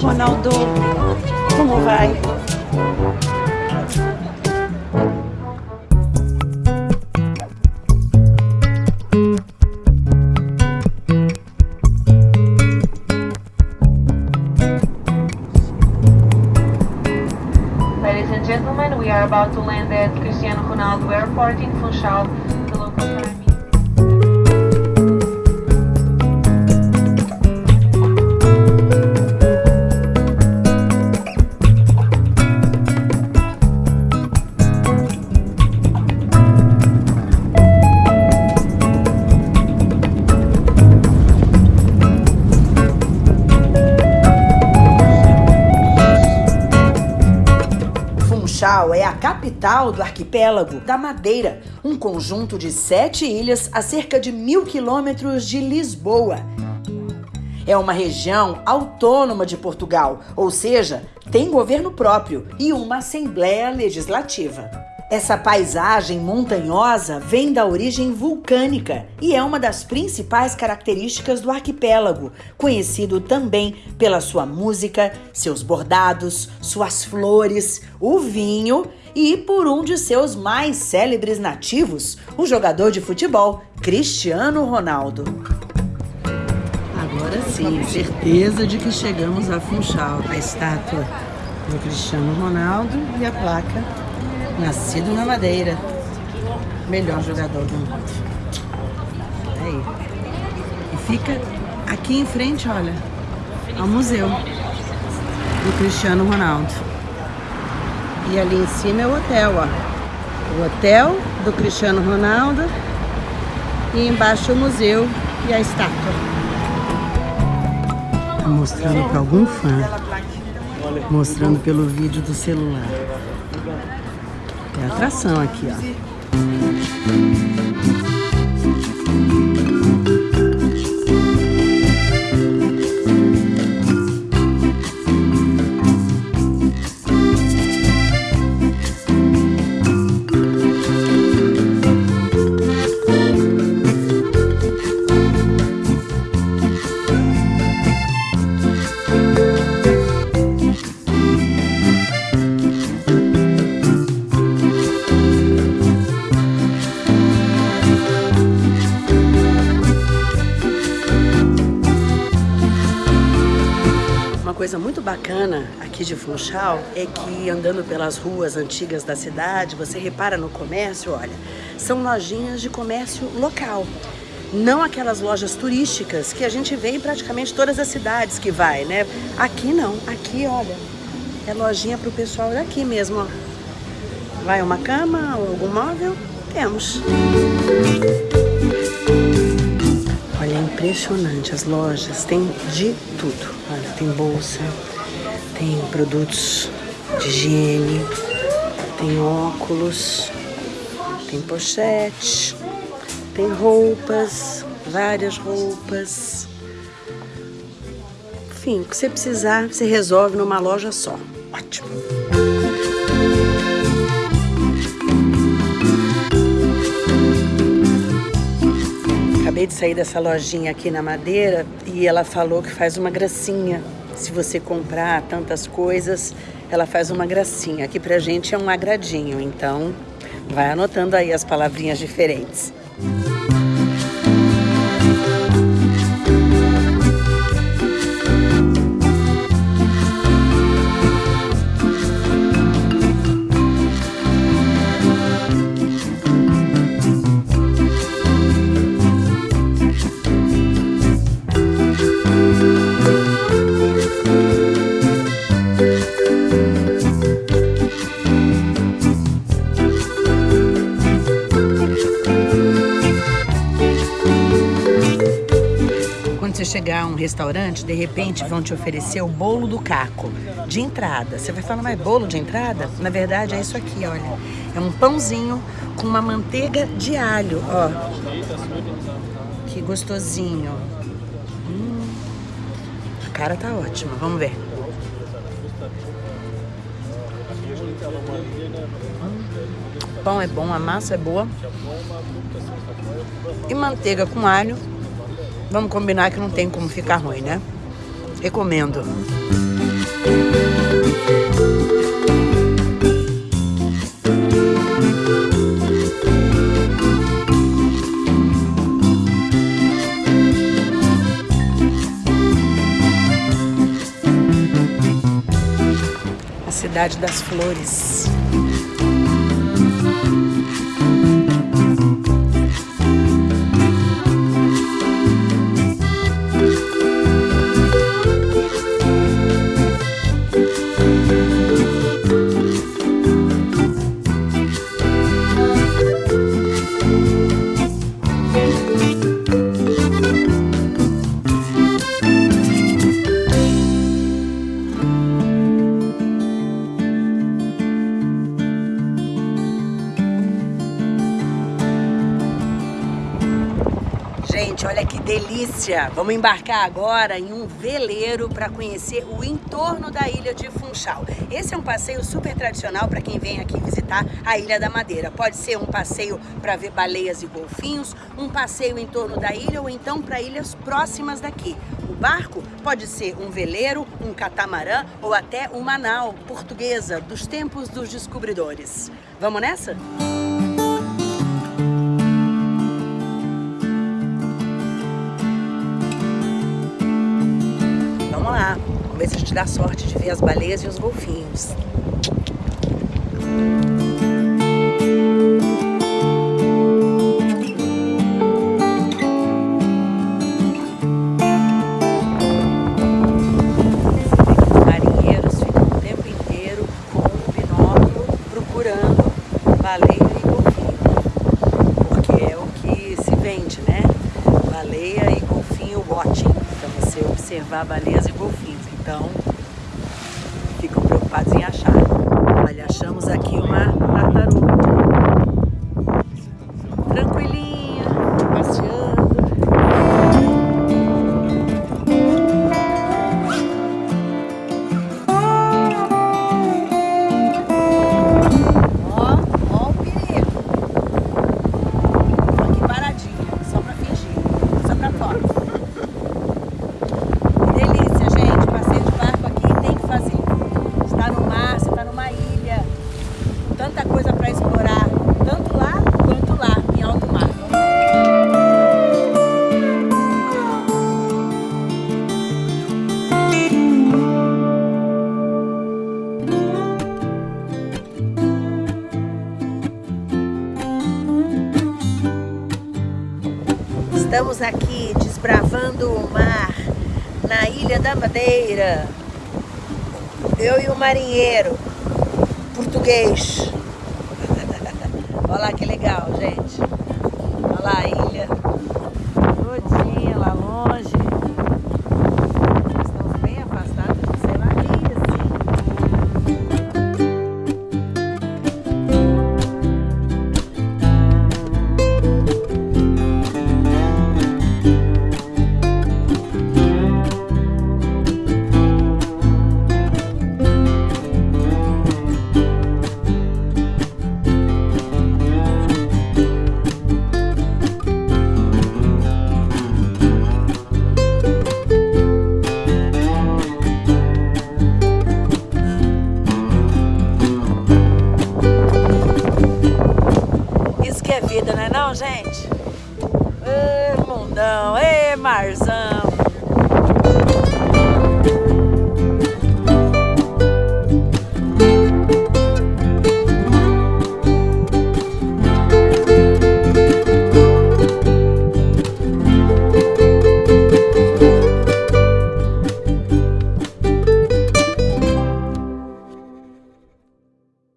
Ronaldo. Como vai? Ladies and gentlemen, we are about to land at Cristiano Ronaldo Airport in Funchal. The local time Funchal é a capital do arquipélago da Madeira, um conjunto de sete ilhas a cerca de mil quilômetros de Lisboa. É uma região autônoma de Portugal, ou seja, tem governo próprio e uma Assembleia Legislativa. Essa paisagem montanhosa vem da origem vulcânica e é uma das principais características do arquipélago, conhecido também pela sua música, seus bordados, suas flores, o vinho e por um de seus mais célebres nativos, o jogador de futebol Cristiano Ronaldo. Agora sim, certeza de que chegamos a Funchal. A estátua do Cristiano Ronaldo e a placa Nascido na Madeira. Melhor jogador do mundo. Aí. E fica aqui em frente, olha, ao museu do Cristiano Ronaldo. E ali em cima é o hotel, ó. O hotel do Cristiano Ronaldo. E embaixo o museu e a estátua. Tá mostrando para algum fã. Mostrando pelo vídeo do celular. Atração aqui, ó. Coisa muito bacana aqui de Funchal é que andando pelas ruas antigas da cidade, você repara no comércio, olha, são lojinhas de comércio local. Não aquelas lojas turísticas que a gente vê em praticamente todas as cidades que vai, né? Aqui não, aqui, olha, é lojinha pro pessoal daqui mesmo, ó. Vai uma cama ou algum móvel? Temos. É impressionante as lojas, tem de tudo. Olha, tem bolsa, tem produtos de higiene, tem óculos, tem pochete, tem roupas, várias roupas. Enfim, o que você precisar, você resolve numa loja só. Ótimo. Acabei de sair dessa lojinha aqui na Madeira e ela falou que faz uma gracinha. Se você comprar tantas coisas, ela faz uma gracinha. Aqui pra gente é um agradinho, então vai anotando aí as palavrinhas diferentes. Quando chegar a um restaurante, de repente vão te oferecer o bolo do caco de entrada. Você vai falar, mas bolo de entrada? Na verdade é isso aqui, olha. É um pãozinho com uma manteiga de alho, ó. Que gostosinho. Hum, a cara tá ótima, vamos ver. O pão é bom, a massa é boa. E manteiga com alho. Vamos combinar que não tem como ficar ruim, né? Recomendo. A cidade das flores. Gente, olha que delícia! Vamos embarcar agora em um veleiro para conhecer o entorno da ilha de Funchal. Esse é um passeio super tradicional para quem vem aqui visitar a Ilha da Madeira. Pode ser um passeio para ver baleias e golfinhos, um passeio em torno da ilha ou então para ilhas próximas daqui. O barco pode ser um veleiro, um catamarã ou até uma nau portuguesa dos tempos dos descobridores. Vamos nessa? Vamos ver se a gente dá sorte de ver as baleias e os golfinhos. Observar baleias e golfinhos. Então ficam preocupados em achar. Olha, achamos aqui uma tartaruga. Tanta coisa pra explorar, tanto lá quanto lá, em alto mar. Estamos aqui desbravando o mar na Ilha da Madeira. Eu e o marinheiro português. Olha lá que legal, gente.